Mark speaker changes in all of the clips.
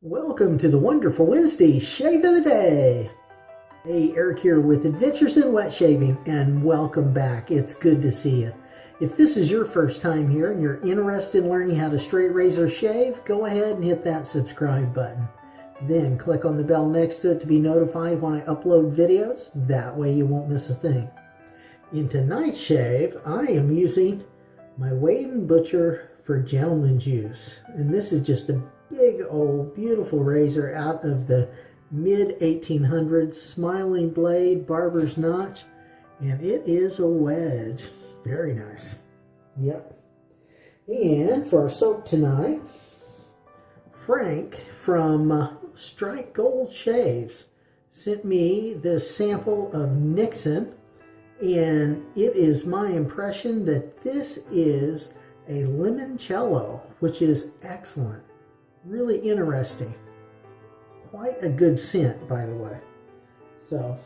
Speaker 1: Welcome to the wonderful Wednesday Shave of the Day. Hey, Eric here with Adventures in Wet Shaving, and welcome back. It's good to see you. If this is your first time here and you're interested in learning how to straight razor shave, go ahead and hit that subscribe button. Then click on the bell next to it to be notified when I upload videos. That way you won't miss a thing. In tonight's shave, I am using my Wade & Butcher for gentleman's use. And this is just a old beautiful razor out of the mid 1800s smiling blade barber's notch and it is a wedge. Very nice. Yep. And for our soap tonight frank from uh, strike gold shaves sent me this sample of nixon and it is my impression that this is a limoncello which is excellent really interesting. Quite a good scent, by the way. So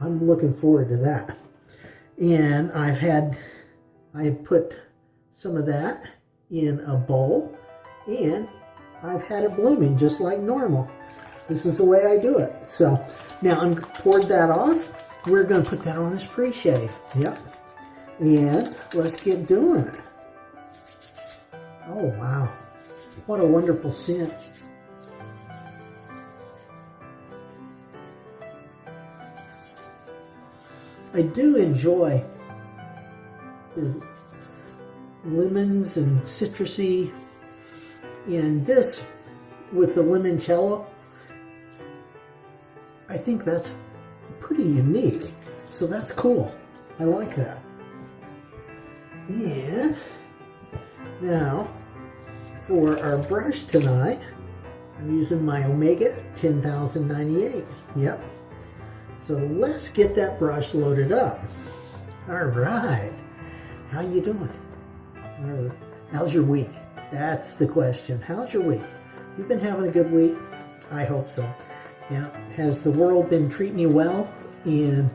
Speaker 1: I'm looking forward to that. And I've had, I put some of that in a bowl and I've had it blooming just like normal. This is the way I do it. So now I'm poured that off. We're going to put that on as pre-shave. Yep. And let's get doing it. Oh, wow. What a wonderful scent. I do enjoy the lemons and citrusy. And this with the limoncello I think that's pretty unique. So that's cool. I like that. And now for our brush tonight, I'm using my Omega 10098. Yep. So let's get that brush loaded up. All right. How you doing? How's your week? That's the question. How's your week? You've been having a good week? I hope so. Yeah. Has the world been treating you well? And,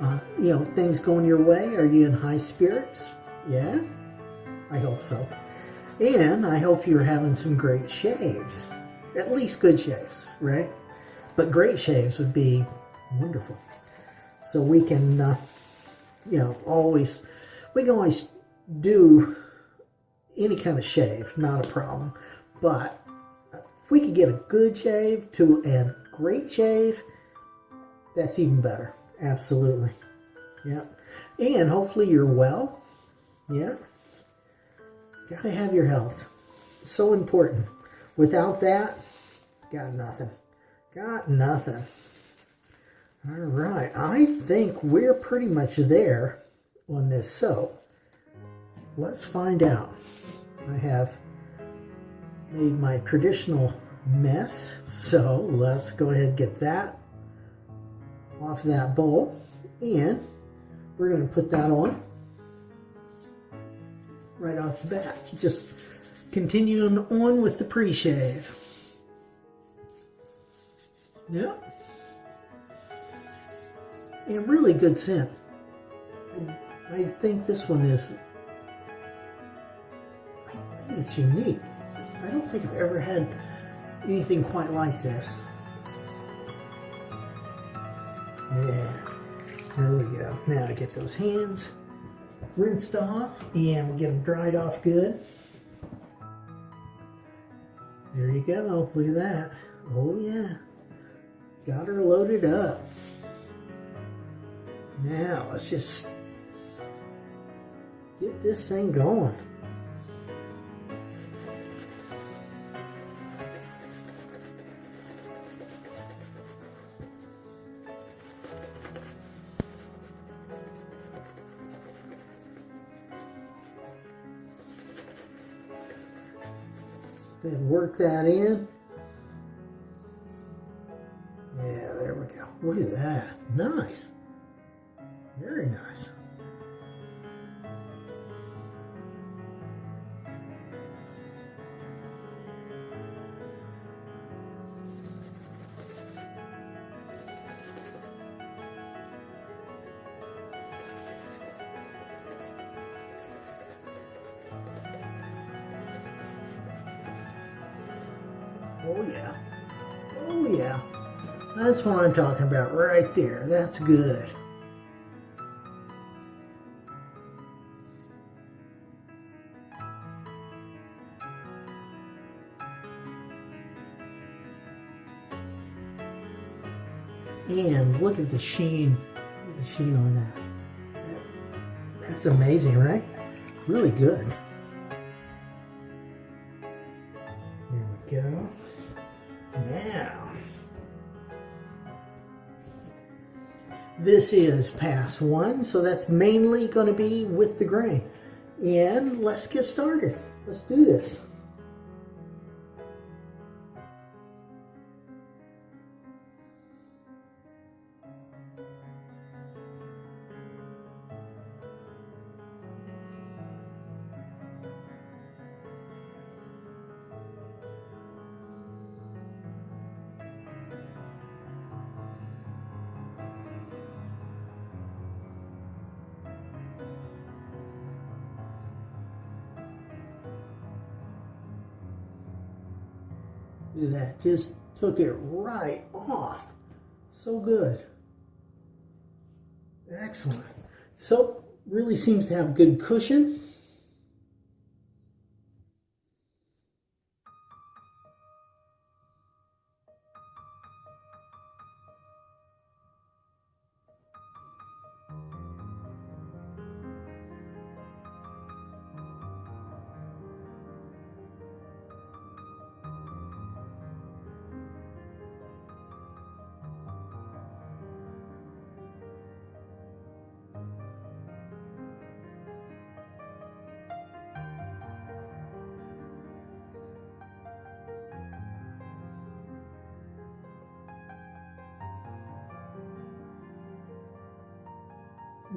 Speaker 1: uh, you know, things going your way? Are you in high spirits? Yeah? I hope so. And I hope you're having some great shaves. At least good shaves, right? But great shaves would be wonderful. So we can, uh, you know, always, we can always do any kind of shave, not a problem. But if we could get a good shave to a great shave, that's even better. Absolutely. Yeah. And hopefully you're well. Yeah. Gotta have your health. So important. Without that, got nothing. Got nothing. All right, I think we're pretty much there on this So Let's find out. I have made my traditional mess, so let's go ahead and get that off that bowl. And we're going to put that on right off the bat. Just continuing on with the pre-shave. Yeah. And really good scent. I, I think this one is, I think it's unique. I don't think I've ever had anything quite like this. Yeah, there we go. Now I get those hands rinsed off and we get them dried off good. There you go. Look at that. Oh yeah. Got her loaded up. Now let's just get this thing going. Work that in. Oh yeah. That's what I'm talking about right there. That's good. And look at the sheen, the sheen on that. That's amazing, right? Really good. This is pass one, so that's mainly going to be with the grain. And let's get started. Let's do this. That, just took it right off. So good. Excellent. Soap really seems to have good cushion.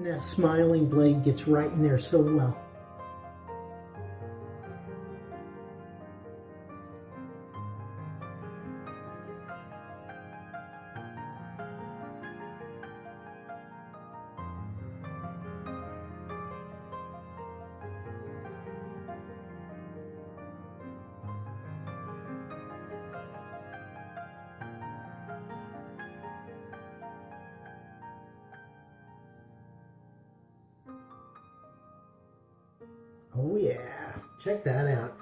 Speaker 1: That smiling blade gets right in there so well. Oh yeah, check that out.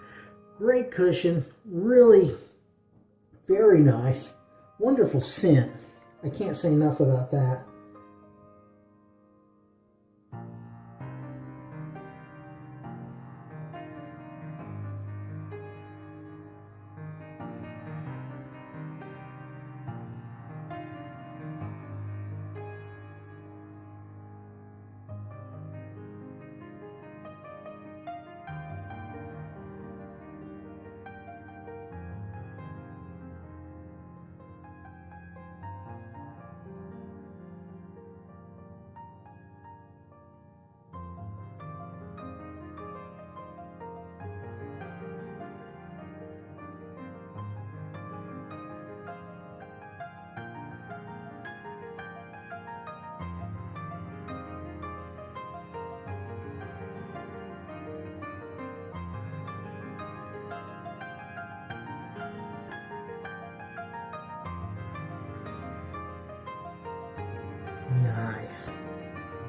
Speaker 1: Great cushion, really very nice. Wonderful scent. I can't say enough about that.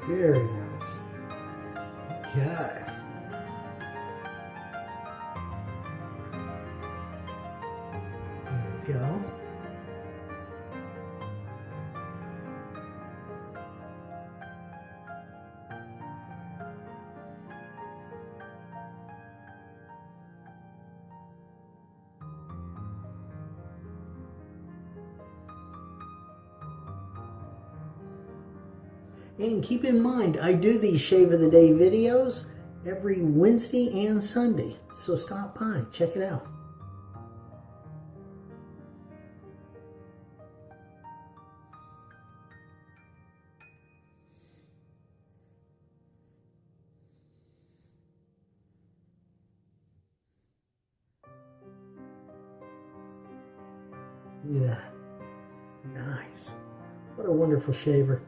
Speaker 1: Very And keep in mind, I do these Shave of the Day videos every Wednesday and Sunday. So stop by, check it out. That. Nice. What a wonderful shaver.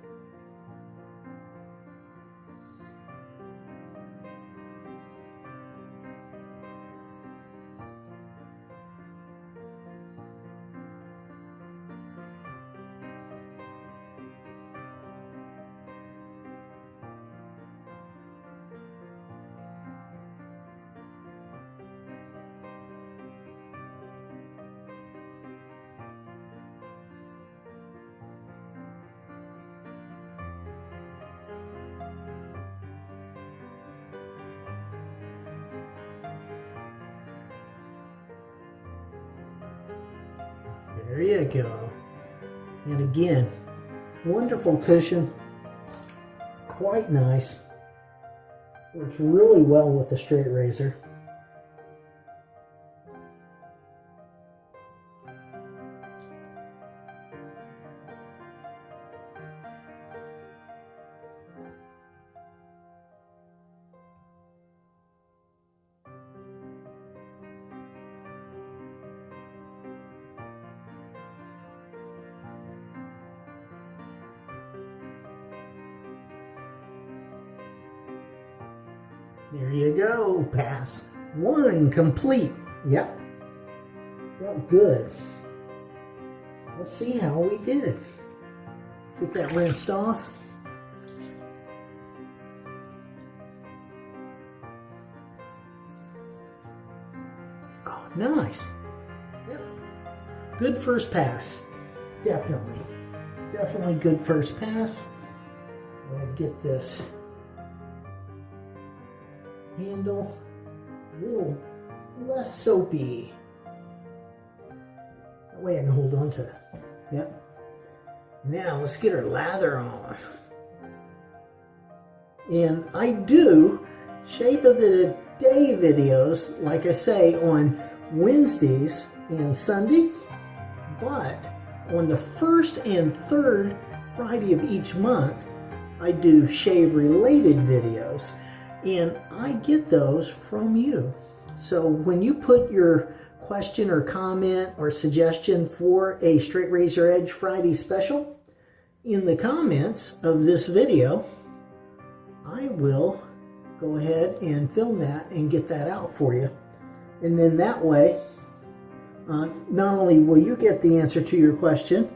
Speaker 1: There you go. And again, wonderful cushion. Quite nice. Works really well with the straight razor. There you go, pass. One complete. Yep. Good. Let's see how we did. Get that rinsed off. Oh, nice. Yep. Good first pass. Definitely. Definitely good first pass. And get this a little less soapy. That way I can hold on to it. Yep. Now let's get our lather on. And I do Shave of the Day videos, like I say, on Wednesdays and Sunday, but on the first and third Friday of each month, I do shave related videos and I get those from you. So when you put your question or comment or suggestion for a Straight Razor Edge Friday special in the comments of this video, I will go ahead and film that and get that out for you. And then that way, uh, not only will you get the answer to your question,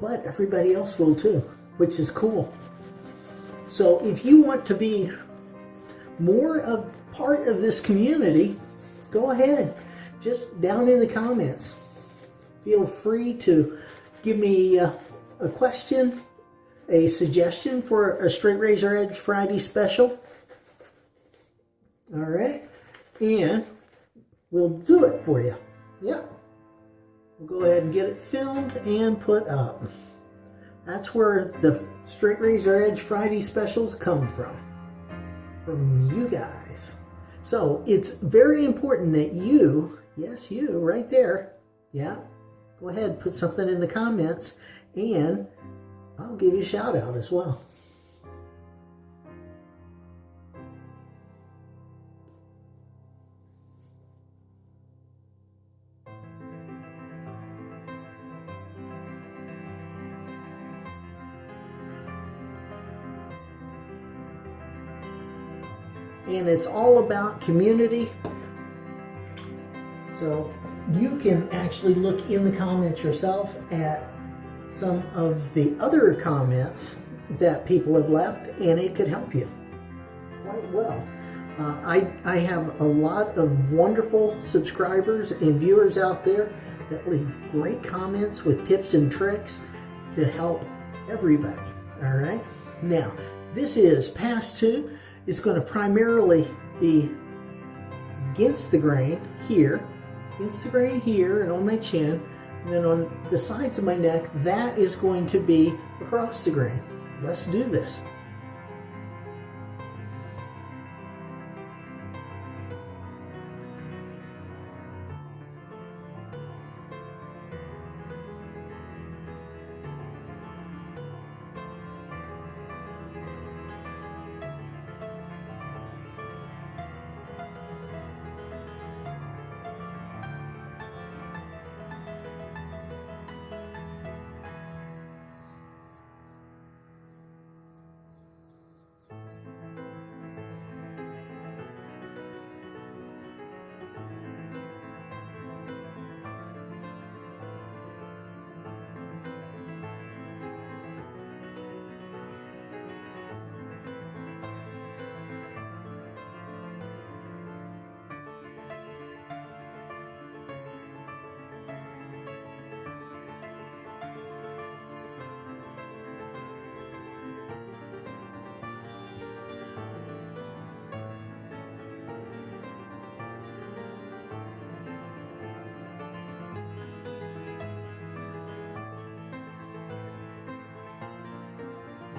Speaker 1: but everybody else will too, which is cool. So if you want to be more of part of this community, go ahead. Just down in the comments. Feel free to give me uh, a question, a suggestion for a Straight Razor Edge Friday special. All right. And we'll do it for you. Yep. We'll go ahead and get it filmed and put up. That's where the Straight Razor Edge Friday specials come from. From you guys. So it's very important that you, yes, you, right there, yeah, go ahead, put something in the comments, and I'll give you a shout out as well. And it's all about community. So you can actually look in the comments yourself at some of the other comments that people have left and it could help you quite well. Uh, I, I have a lot of wonderful subscribers and viewers out there that leave great comments with tips and tricks to help everybody. All right. Now, this is pass two is going to primarily be against the grain here, against the grain here and on my chin, and then on the sides of my neck, that is going to be across the grain. Let's do this.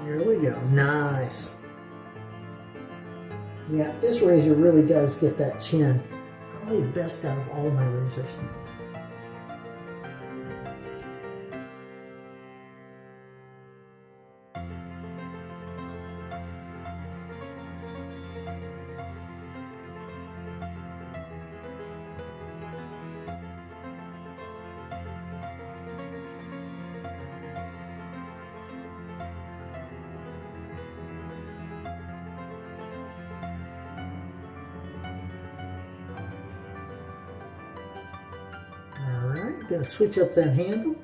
Speaker 1: Here we go. Nice. Yeah, this razor really does get that chin. Probably the best out of all my razors. Switch up that handle.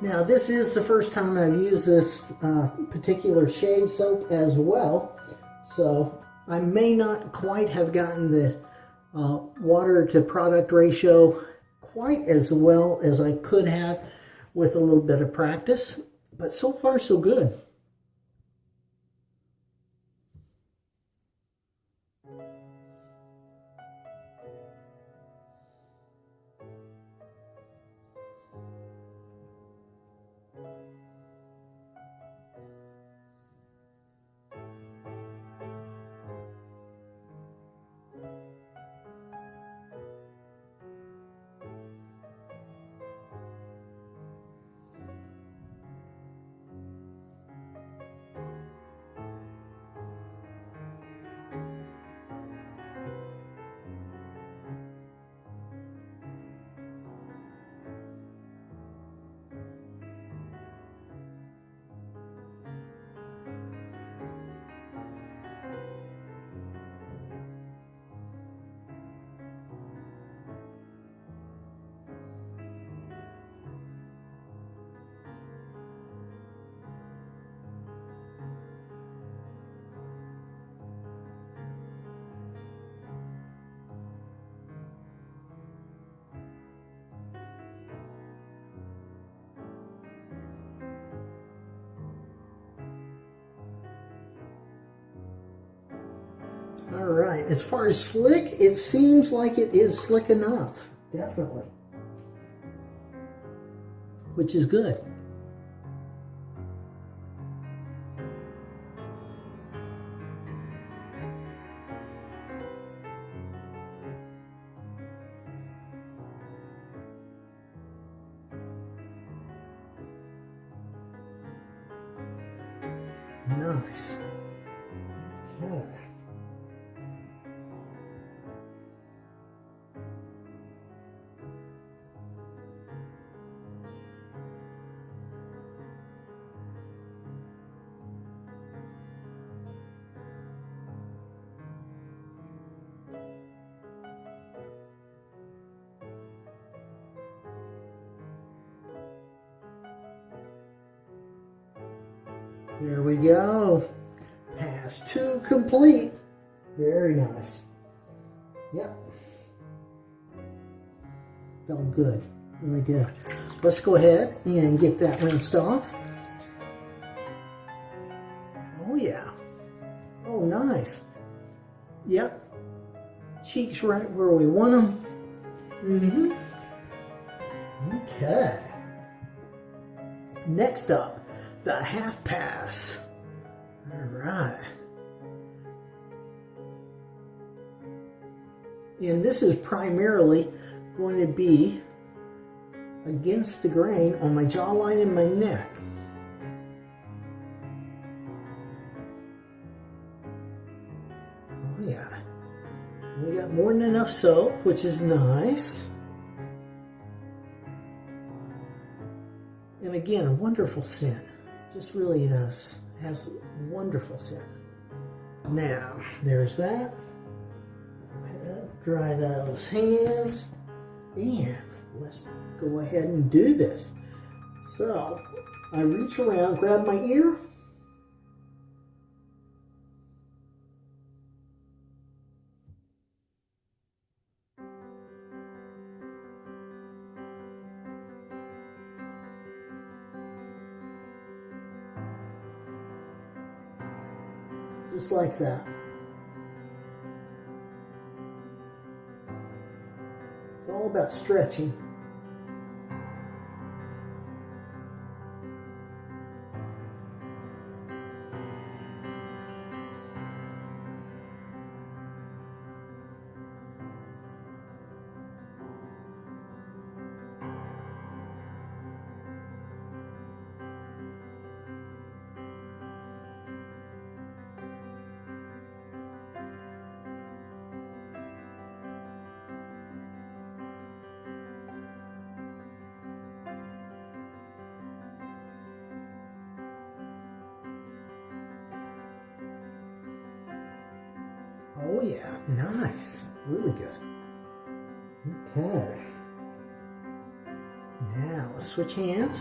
Speaker 1: Now this is the first time I've used this uh, particular shave soap as well, so I may not quite have gotten the uh, water to product ratio quite as well as I could have with a little bit of practice, but so far so good. As far as slick, it seems like it is slick enough, definitely. Which is good. There we go. Pass two complete. Very nice. Yep. Felt good. Really good. Let's go ahead and get that rinsed off. Oh yeah. Oh nice. Yep. Cheeks right where we want them. Mm-hmm. Okay. Next up, the half pass. All right. And this is primarily going to be against the grain on my jawline and my neck. Oh yeah. We got more than enough soap, which is nice. And again, a wonderful scent. Just really does. Has wonderful scent. Now, there's that. Dry those hands. And let's go ahead and do this. So I reach around, grab my ear, just like that. It's all about stretching. Oh yeah, nice. Really good. Okay. Now let's switch hands.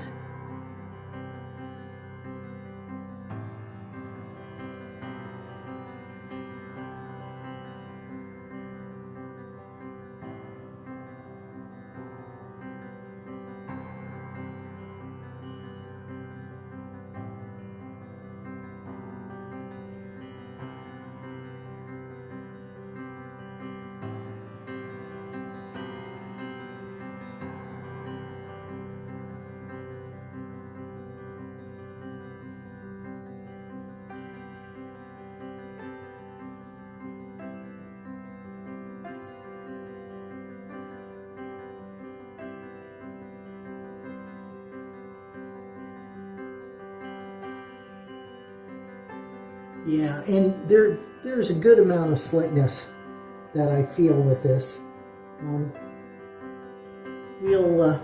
Speaker 1: Yeah, and there there's a good amount of slickness that I feel with this. Um, we'll, uh,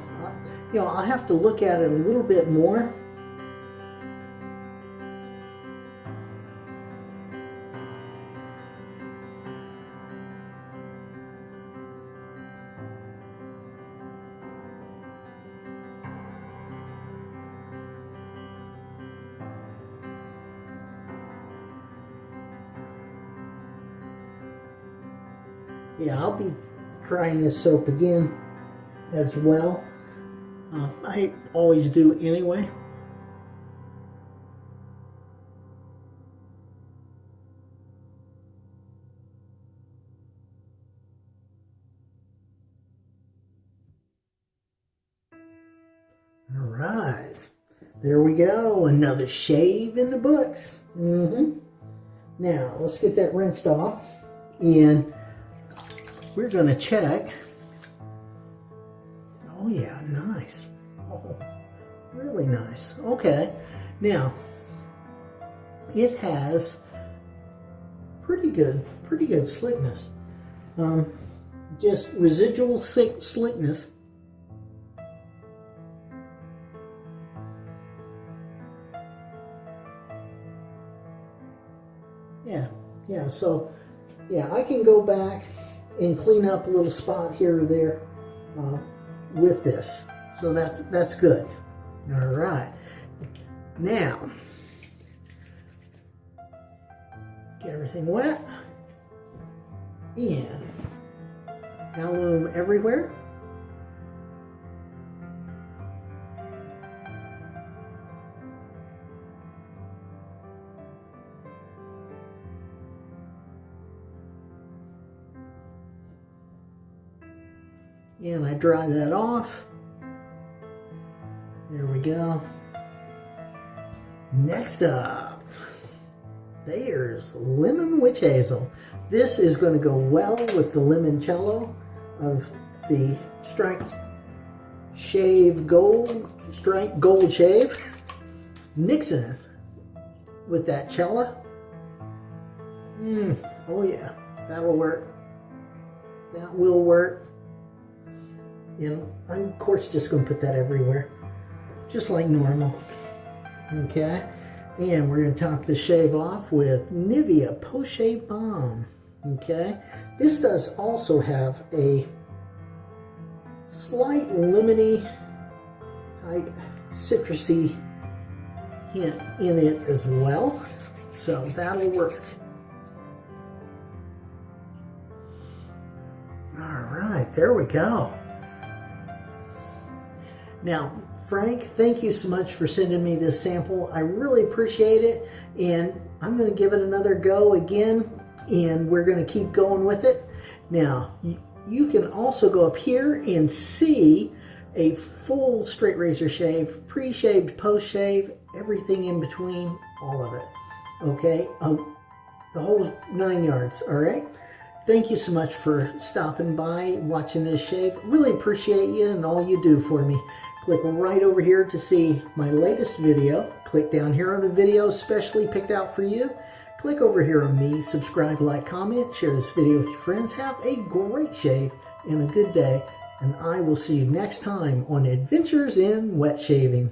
Speaker 1: you know, I'll have to look at it a little bit more. Trying this soap again as well. Uh, I always do anyway. All right, there we go. Another shave in the books. Mm-hmm. Now, let's get that rinsed off. And we're going to check. Oh, yeah, nice. Oh, really nice. Okay. Now, it has pretty good, pretty good slickness. Um, just residual slick, slickness. Yeah, yeah, so, yeah, I can go back and clean up a little spot here or there uh, with this. So that's, that's good. All right. Now, get everything wet. And alum everywhere. Dry that off. There we go. Next up, there's lemon witch hazel. This is going to go well with the limoncello of the striped shave gold, striped gold shave. Mixing with that cella. Mmm, oh yeah, that'll work. That will work. And I'm, of course, just going to put that everywhere, just like normal. Okay, and we're going to top the shave off with Nivea Post Balm. Okay, this does also have a slight lemony type citrusy hint in it as well. So that'll work. All right, there we go. Now, Frank, thank you so much for sending me this sample. I really appreciate it. And I'm going to give it another go again. And we're going to keep going with it. Now, you can also go up here and see a full straight razor shave, pre-shaved, post-shave, everything in between, all of it. Okay, um, the whole nine yards, all right? Thank you so much for stopping by, watching this shave. Really appreciate you and all you do for me. Click right over here to see my latest video. Click down here on the video specially picked out for you. Click over here on me, subscribe, like, comment, share this video with your friends. Have a great shave and a good day. And I will see you next time on Adventures in Wet Shaving.